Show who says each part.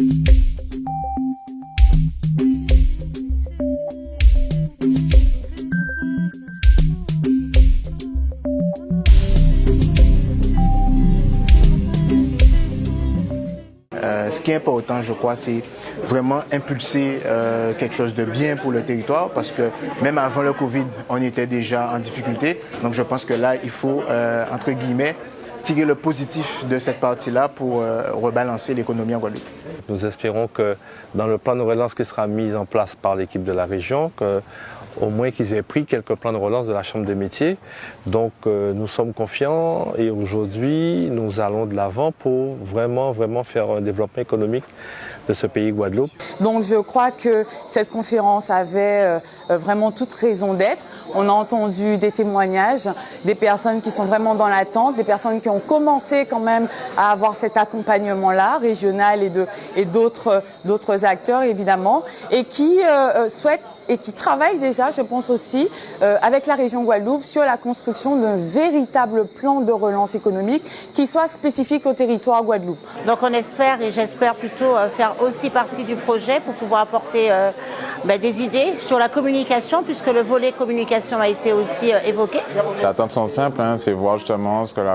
Speaker 1: Euh, ce qui est important, je crois, c'est vraiment impulser euh, quelque chose de bien pour le territoire parce que même avant le Covid, on était déjà en difficulté. Donc je pense que là, il faut, euh, entre guillemets, tirer le positif de cette partie-là pour rebalancer l'économie en Guadeloupe.
Speaker 2: Nous espérons que dans le plan de relance qui sera mis en place par l'équipe de la région, que au moins qu'ils aient pris quelques plans de relance de la Chambre des métiers. Donc euh, nous sommes confiants et aujourd'hui nous allons de l'avant pour vraiment, vraiment faire un développement économique de ce pays Guadeloupe.
Speaker 3: Donc je crois que cette conférence avait euh, vraiment toute raison d'être. On a entendu des témoignages, des personnes qui sont vraiment dans l'attente, des personnes qui ont commencé quand même à avoir cet accompagnement-là, régional et d'autres et acteurs évidemment, et qui euh, souhaitent et qui travaillent déjà je pense aussi, euh, avec la région Guadeloupe, sur la construction d'un véritable plan de relance économique qui soit spécifique au territoire Guadeloupe.
Speaker 4: Donc on espère, et j'espère plutôt euh, faire aussi partie du projet pour pouvoir apporter euh, ben, des idées sur la communication, puisque le volet communication a été aussi évoqué.
Speaker 5: Sont simples, hein, c'est voir justement ce que la